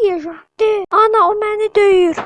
deyəcəm? De, ana o məni döyür.